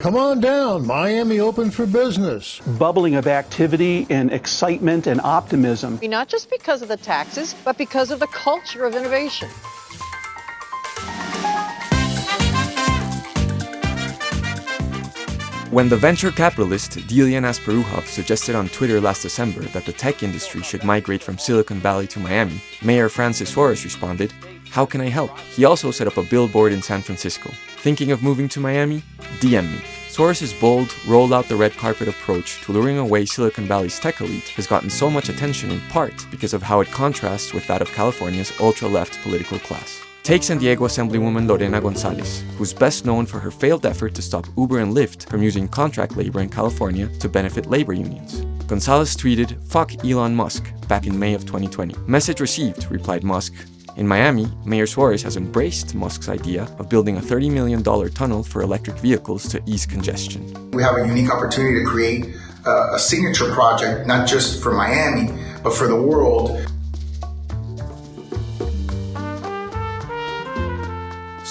Come on down, Miami open for business. Bubbling of activity and excitement and optimism. Not just because of the taxes, but because of the culture of innovation. When the venture capitalist Delian Asparouhov suggested on Twitter last December that the tech industry should migrate from Silicon Valley to Miami, Mayor Francis Suarez responded, How can I help? He also set up a billboard in San Francisco. Thinking of moving to Miami? DM me. Suarez's bold, roll out the red carpet approach to luring away Silicon Valley's tech elite has gotten so much attention in part because of how it contrasts with that of California's ultra-left political class. Take San Diego Assemblywoman Lorena Gonzalez, who's best known for her failed effort to stop Uber and Lyft from using contract labor in California to benefit labor unions. Gonzalez tweeted, fuck Elon Musk, back in May of 2020. Message received, replied Musk. In Miami, Mayor Suarez has embraced Musk's idea of building a $30 million tunnel for electric vehicles to ease congestion. We have a unique opportunity to create a, signature project, not just for Miami, but for the world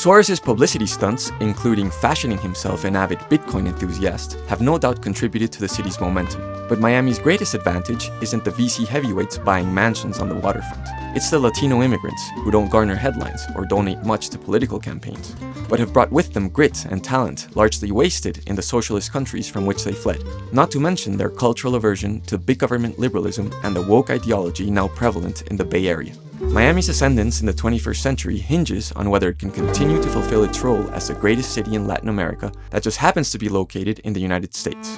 Suarez's publicity stunts, including fashioning himself an avid Bitcoin enthusiast, have no doubt contributed to the city's momentum. But Miami's greatest advantage isn't the VC heavyweights buying mansions on the waterfront. It's the Latino immigrants who don't garner headlines or donate much to political campaigns, but have brought with them grit and talent largely wasted in the socialist countries from which they fled. Not to mention their cultural aversion to big government liberalism and the woke ideology now prevalent in the Bay Area. Miami's ascendance in the 21st century hinges on whether it can continue to fulfill its role as the greatest city in Latin America that just happens to be located in the United States.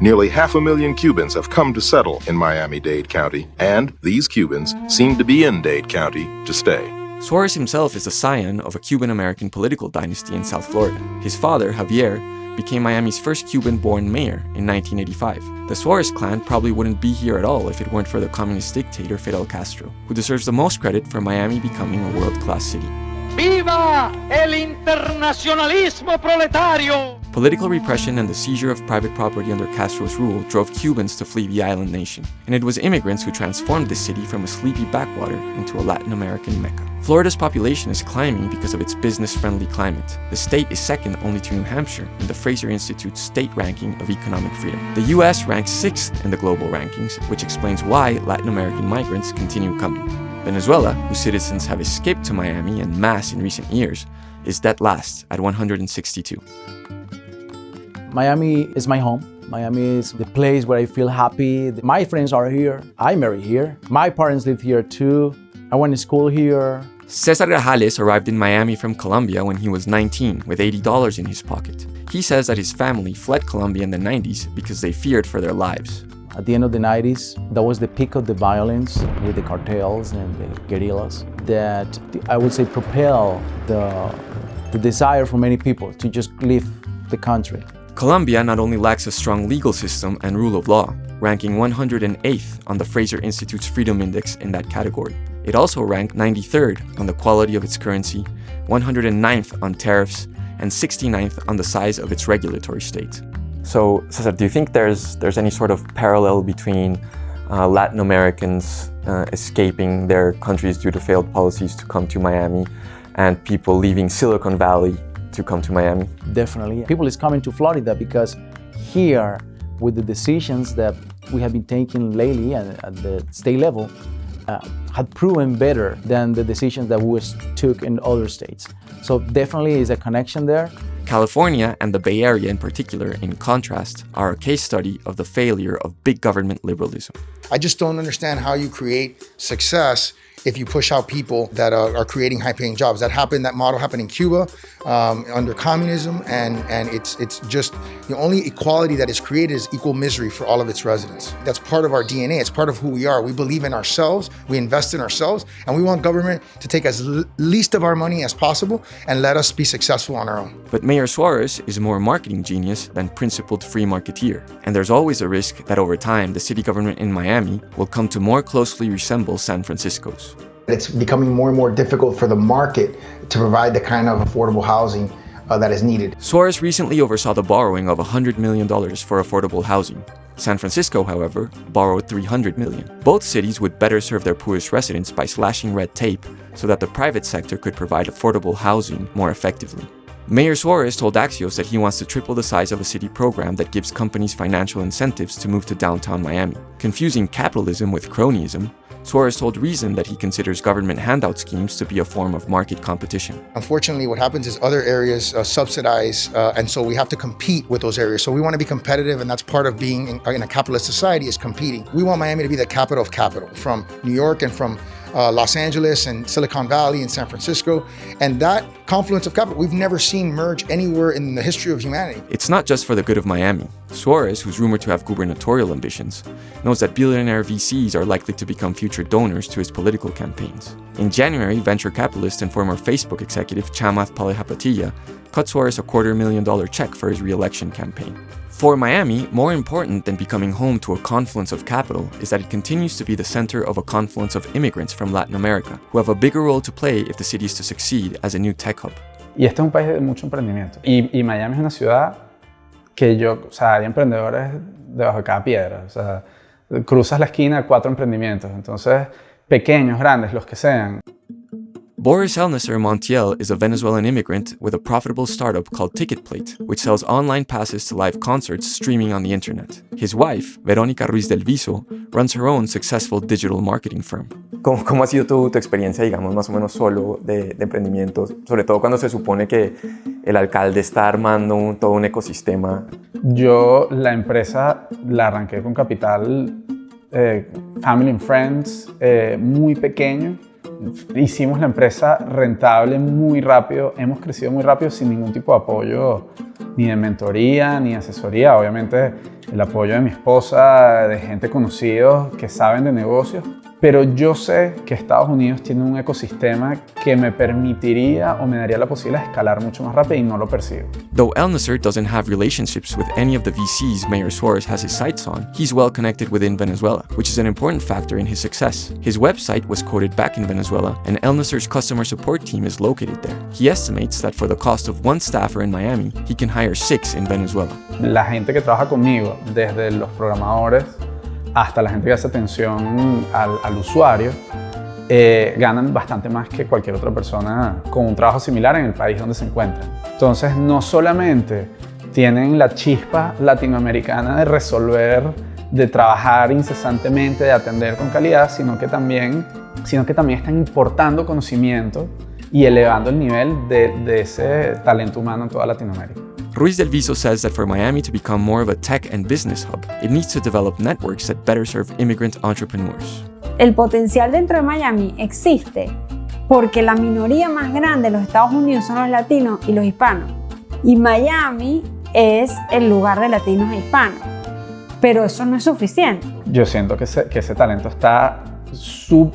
Nearly half a million Cubans have come to settle in Miami-Dade County, and these Cubans seem to be in Dade County to stay. Suarez himself is the scion of a Cuban-American political dynasty in South Florida. His father, Javier, became Miami's first Cuban-born mayor in 1985. The Suarez clan probably wouldn't be here at all if it weren't for the communist dictator Fidel Castro, who deserves the most credit for Miami becoming a world-class city. ¡Viva el internacionalismo proletario! Political repression and the seizure of private property under Castro's rule drove Cubans to flee the island nation, and it was immigrants who transformed the city from a sleepy backwater into a Latin American mecca. Florida's population is climbing because of its business-friendly climate. The state is second only to New Hampshire in the Fraser Institute's state ranking of economic freedom. The US ranks sixth in the global rankings, which explains why Latin American migrants continue coming. Venezuela, whose citizens have escaped to Miami en masse in recent years, is dead last at 162. Miami is my home. Miami is the place where I feel happy. My friends are here. I marry here. My parents live here too. I went to school here. Cesar Grajales arrived in Miami from Colombia when he was 19 with $80 in his pocket. He says that his family fled Colombia in the 90s because they feared for their lives. At the end of the 90s, that was the peak of the violence with the cartels and the guerrillas that I would say propel the, the desire for many people to just leave the country. Colombia not only lacks a strong legal system and rule of law, ranking 108th on the Fraser Institute's Freedom Index in that category. It also ranked 93rd on the quality of its currency, 109th on tariffs, and 69th on the size of its regulatory state. So, Cesar, do you think there's, there's any sort of parallel between uh, Latin Americans uh, escaping their countries due to failed policies to come to Miami and people leaving Silicon Valley to come to Miami? Definitely. People is coming to Florida because here, with the decisions that we have been taking lately at, at the state level, uh, had proven better than the decisions that we took in other states. So definitely is a connection there. California and the Bay Area in particular, in contrast, are a case study of the failure of big government liberalism. I just don't understand how you create success if you push out people that are, are creating high-paying jobs. That happened. That model happened in Cuba um, under communism, and and it's it's just the only equality that is created is equal misery for all of its residents. That's part of our DNA. It's part of who we are. We believe in ourselves. We invest in ourselves, and we want government to take as least of our money as possible and let us be successful on our own. But Mayor Suarez is more marketing genius than principled free marketeer, and there's always a risk that over time the city government in Miami will come to more closely resemble San Francisco's. It's becoming more and more difficult for the market to provide the kind of affordable housing uh, that is needed. Suarez recently oversaw the borrowing of $100 million for affordable housing. San Francisco, however, borrowed 300 million. Both cities would better serve their poorest residents by slashing red tape so that the private sector could provide affordable housing more effectively. Mayor Suarez told Axios that he wants to triple the size of a city program that gives companies financial incentives to move to downtown Miami. Confusing capitalism with cronyism, Suarez told Reason that he considers government handout schemes to be a form of market competition. Unfortunately, what happens is other areas uh, subsidize, uh, and so we have to compete with those areas. So we want to be competitive, and that's part of being in, in a capitalist society is competing. We want Miami to be the capital of capital, from New York and from uh, Los Angeles and Silicon Valley and San Francisco. And that confluence of capital, we've never seen merge anywhere in the history of humanity. It's not just for the good of Miami. Suarez, who's rumored to have gubernatorial ambitions, knows that billionaire VCs are likely to become future donors to his political campaigns. In January, venture capitalist and former Facebook executive Chamath Palihapitiya cut Suarez a quarter million dollar check for his re-election campaign. For Miami, more important than becoming home to a confluence of capital is that it continues to be the center of a confluence of immigrants from Latin America, who have a bigger role to play if the city is to succeed as a new tech hub. Y este es un país de mucho emprendimiento. Y, y Miami es una ciudad que yo, o sea, hay emprendedores debajo de cada piedra. O sea, cruzas la esquina, cuatro emprendimientos. Entonces, pequeños, grandes, los que sean. Boris Elneser Montiel is a Venezuelan immigrant with a profitable startup called Ticketplate, which sells online passes to live concerts streaming on the internet. His wife, Verónica Ruiz del Viso, runs her own successful digital marketing firm. ¿Cómo, cómo ha sido tu, tu, experiencia, digamos, más o menos solo de, de emprendimientos? Sobre todo cuando se supone que el alcalde está armando un, todo un ecosistema. Yo la empresa la arranqué con capital eh, Family and Friends, eh, muy pequeño hicimos la empresa rentable muy rápido, hemos crecido muy rápido sin ningún tipo de apoyo ni de mentoría ni asesoría. Obviamente el apoyo de mi esposa, de gente conocida que saben de negocios, pero yo sé que Estados Unidos tiene un ecosistema que me permitiría o me daría la posibilidad de escalar mucho más rápido y no lo percibo. Though El Nasser doesn't have relationships with any of the VCs Mayor Suarez has his sights on, he's well connected within Venezuela, which is an important factor in his success. His website was quoted back in Venezuela, and El Nasser's customer support team is located there. He estimates that for the cost of one staffer in Miami, he can hire six in Venezuela. La gente que trabaja conmigo, desde los programadores hasta la gente que hace atención al, usuario, eh, ganan bastante más que cualquier otra persona con un trabajo similar en el país donde se encuentran. Entonces, no solamente tienen la chispa latinoamericana de resolver, de trabajar incesantemente, de atender con calidad, sino que también, sino que también están importando conocimiento y elevando el nivel de, de ese talento humano en toda Latinoamérica. Ruiz del Viso says that for Miami to become more of a tech and business hub, it needs to develop networks that better serve immigrant entrepreneurs. El potencial dentro de Miami existe porque la minoría más grande de los Estados Unidos son los latinos y los hispanos. Y Miami es el lugar de latinos e hispanos. Pero eso no es suficiente. Yo siento que ese, que ese talento está sub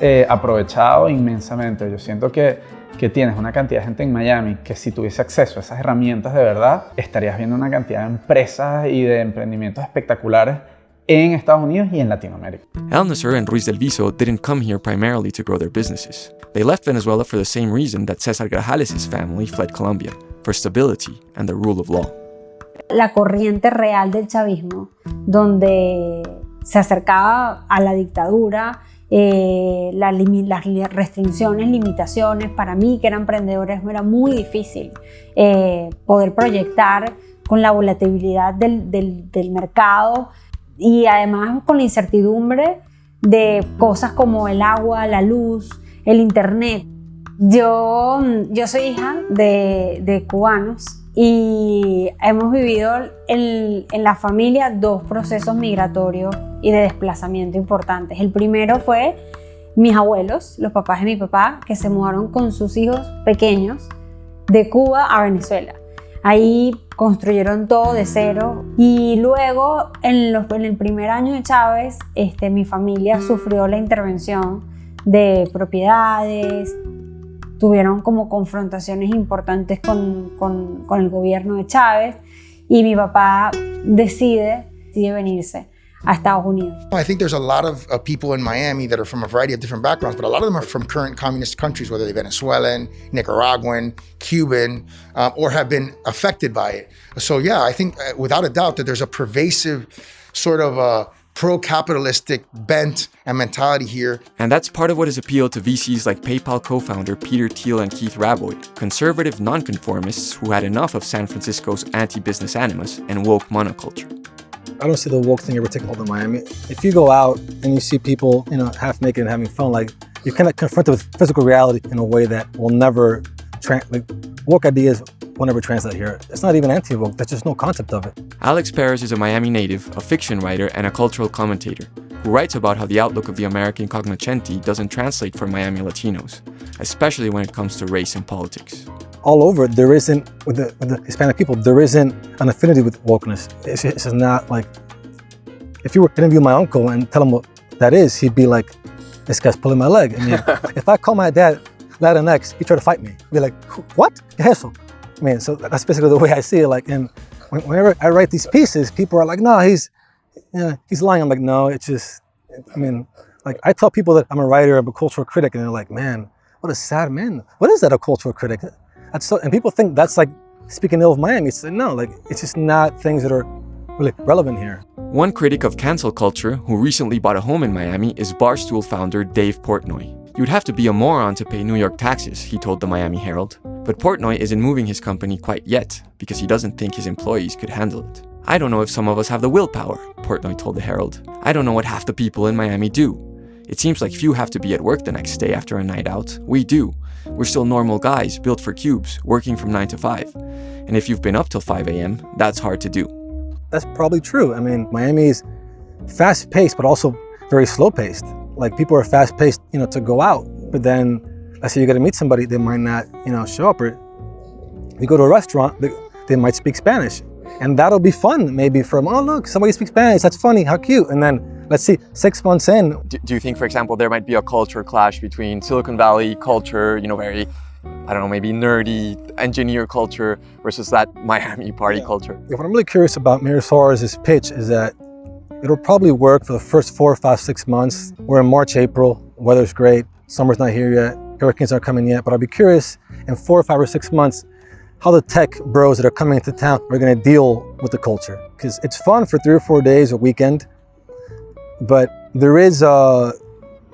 eh, aprovechado inmensamente. Yo siento que que tienes una cantidad de gente en Miami que si tuviese acceso a esas herramientas de verdad, estarías viendo una cantidad de empresas y de emprendimientos espectaculares en Estados Unidos y en Latinoamérica. El Nasser and Ruiz del Viso didn't come here primarily to grow their businesses. They left Venezuela for the same reason that Cesar Grajales' family fled Colombia, for stability and the rule of law. La corriente real del chavismo, donde se acercaba a la dictadura, eh, la, las restricciones, limitaciones. Para mí, que era emprendedores, era muy difícil eh, poder proyectar con la volatilidad del, del, del, mercado y además con la incertidumbre de cosas como el agua, la luz, el internet. Yo, yo soy hija de, de cubanos y hemos vivido en, en, la familia dos procesos migratorios y de desplazamiento importantes. El primero fue mis abuelos, los papás de mi papá, que se mudaron con sus hijos pequeños de Cuba a Venezuela. Ahí construyeron todo de cero y luego en, los, en el primer año de Chávez este, mi familia sufrió la intervención de propiedades, tuvieron como confrontaciones importantes con, con, el gobierno de Chávez y mi papá decide, decide venirse a Estados Unidos. I think there's a lot of uh, people in Miami that are from a variety of different backgrounds, but a lot of them are from current communist countries, whether they're Venezuelan, Nicaraguan, Cuban, um, or have been affected by it. So yeah, I think uh, without a doubt that there's a pervasive sort of uh, pro-capitalistic bent and mentality here. And that's part of what has appealed to VCs like PayPal co-founder Peter Thiel and Keith Rabois, conservative nonconformists who had enough of San Francisco's anti-business animus and woke monoculture. I don't see the woke thing ever taking hold in Miami. If you go out and you see people, you know, half naked and having fun, like you're kind of confronted with physical reality in a way that will never, like, woke ideas will never translate here. It's not even anti-woke, there's just no concept of it. Alex Perez is a Miami native, a fiction writer, and a cultural commentator who writes about how the outlook of the American cognoscenti doesn't translate for Miami Latinos, especially when it comes to race and politics. All over, there isn't, with the, with the Hispanic people, there isn't an affinity with wokeness. It's, it's not like, if you were to interview my uncle and tell him what that is, he'd be like, this guy's pulling my leg. I mean, if I call my dad Latinx, he'd try to fight me. He'd be like, what? Eso. I mean, so that's basically the way I see it. Like, and whenever I write these pieces, people are like, no, he's, you know, he's lying. I'm like, no, it's just, I mean, like I tell people that I'm a writer, I'm a cultural critic, and they're like, man, what a sad man. What is that, a cultural critic? That's so, and people think that's like speaking ill of Miami. It's no, like, it's just not things that are really relevant here. One critic of cancel culture who recently bought a home in Miami is Barstool founder Dave Portnoy. You'd have to be a moron to pay New York taxes, he told the Miami Herald. But Portnoy isn't moving his company quite yet because he doesn't think his employees could handle it. I don't know if some of us have the willpower, Portnoy told the Herald. I don't know what half the people in Miami do. It seems like few have to be at work the next day after a night out. We do. We're still normal guys, built for cubes, working from 9 to 5. And if you've been up till 5 a.m., that's hard to do. That's probably true. I mean, Miami's fast-paced, but also very slow-paced like people are fast paced, you know, to go out. But then let's say you got to meet somebody, they might not, you know, show up. Or you go to a restaurant, they, they might speak Spanish. And that'll be fun, maybe from, oh, look, somebody speaks Spanish, that's funny, how cute. And then let's see, six months in. Do, do you think, for example, there might be a culture clash between Silicon Valley culture, you know, very, I don't know, maybe nerdy engineer culture versus that Miami party yeah. culture? Yeah, what I'm really curious about Suarez's pitch is that It'll probably work for the first four, five, six months. We're in March, April, weather's great, summer's not here yet, hurricanes aren't coming yet, but I'll be curious in four or five or six months how the tech bros that are coming into town are gonna deal with the culture. Because it's fun for three or four days a weekend, but there is a,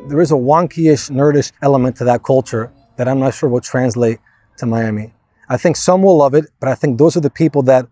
there is a wonky-ish, nerdish element to that culture that I'm not sure will translate to Miami. I think some will love it, but I think those are the people that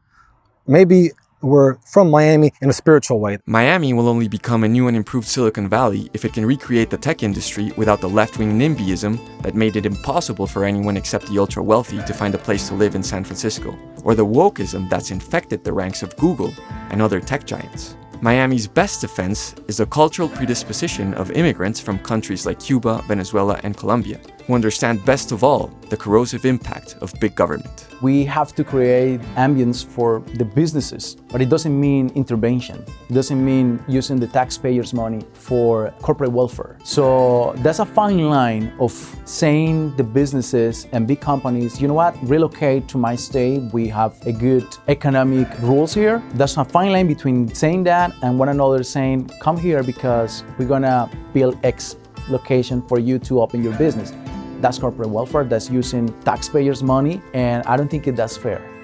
maybe were from Miami in a spiritual way. Miami will only become a new and improved Silicon Valley if it can recreate the tech industry without the left-wing NIMBYism that made it impossible for anyone except the ultra-wealthy to find a place to live in San Francisco, or the wokeism that's infected the ranks of Google and other tech giants. Miami's best defense is the cultural predisposition of immigrants from countries like Cuba, Venezuela, and Colombia, who understand best of all the corrosive impact of big government. We have to create ambience for the businesses, but it doesn't mean intervention. It doesn't mean using the taxpayers' money for corporate welfare. So that's a fine line of saying the businesses and big companies, you know what, relocate to my state. We have a good economic rules here. That's a fine line between saying that and one another saying, come here because we're gonna build X location for you to open your business. That's corporate welfare, that's using taxpayers' money, and I don't think it, that's fair.